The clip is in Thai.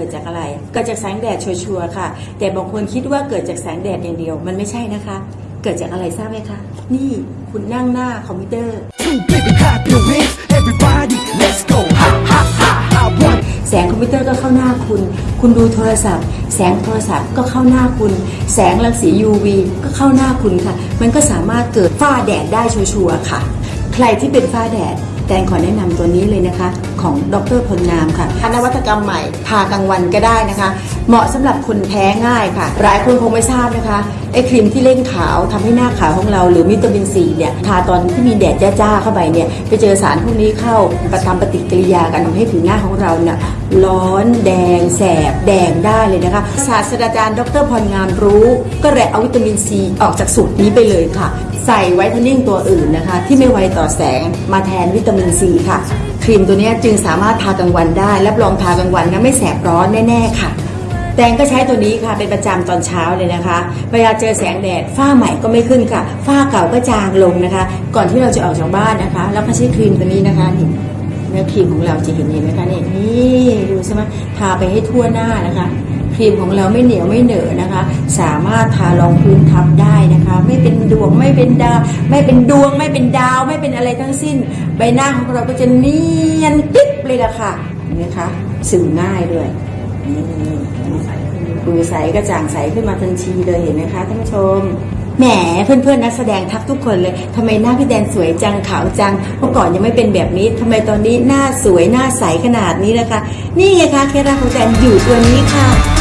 กิดจากอะไร เกิดจากแสงแดดชัวร์ๆค่ะ แต่บางคนคิดว่าเกิดจากแสงแดดอย่างเดียว มันไม่ใช่นะคะ เกิดจากอะไรทราบไหมคะ นี่คุณนั่งหน้าคอมพิวเตอร์ Two baby clap your hands, everybody, let's go. Ha ha ha ha. One, แสงคอมพิวเตอร์ก็เข้าหน้าคุณ คุณดูโทรศัพท์ แสงโทรศัพท์ก็เข้าหน้าคุณ แสงรังสี UV ก็เข้าหน้าคุณค่ะ มันก็สามารถเกิดฝ้าแดดได้ชัวร์ๆค่ะ ใครที่เป็นฝ้าแดด แตงขอแนะนำตัวนี้เลยนะคะ ของดรพลงามค่ะนวัตกรรมใหม่ทากลางวันก็ได้นะคะ เหมาะสำหรับคนแพ้ง่ายค่ะ หลายคนคงไม่ทราบนะคะไอ้ครีมที่เร่งขาวทำให้หน้าขาวของเรา หรือวิตามินซีเนี่ยทาตอนที่มีแดดจ้าๆเข้าไปเนี่ยไปเจอสารพวกนี้เข้าประทำปฏิกิริยากันทำให้ผิวหน้าของเราเนี่ยร้อนแดง แสบ แดงได้เลยนะคะ ศาสตราจารย์ ดรพรงามรู้ ก็เลยเอาวิตามินซีออกจากสูตรนี้ไปเลยค่ะ ใส่ไวท์เทนนิ่งตัวอื่นนะคะ ที่ไม่ไวต่อแสงมาแทนวิตามินซีค่ะ ครีมตัวนี้จึงสามารถทากลางวันได้รับรองทากลางวันนะไม่แสบร้อนแน่ๆค่ะ แตงก็ใช้ตัวนี้ค่ะเป็นประจำตอนเช้าเลยนะคะ เวลาเจอแสงแดดฝ้าใหม่ก็ไม่ขึ้นค่ะ ฝ้าเก่าก็จางลงนะคะ ก่อนที่เราจะออกจากบ้านนะคะ แล้วก็ใช้ครีมตัวนี้นะคะนี่เนื้อครีมของเราจะเห็นเห็นไหมคะนี่นี่ดูใช่ไหมทาไปให้ทั่วหน้านะคะ ครีมของเราไม่เหนียวไม่เหนอะนะคะ สามารถทารองพื้นทับได้นะคะ ไม่เป็นดวงไม่เป็นดาว ไม่เป็นดวงไม่เป็นดาว ไม่เป็นอะไรทั้งสิ้น ใบหน้าของเราก็จะเนียนปิ๊บเลยล่ะค่ะเห็นไหมคะซึมง่ายด้วย ดูใสกระจ่างใสขึ้นมาทันทีเลยเห็นไหมคะท่านผู้ชม แหมเพื่อนๆนักแสดงทักทุกคนเลยทำไมหน้าพี่แดนสวยจังขาวจังเมื่อก่อนยังไม่เป็นแบบนี้ทำไมตอนนี้หน้าสวยหน้าใสขนาดนี้นะคะ นี่ไงคะเคล็ดลับของแดนอยู่ตัวนี้ค่ะ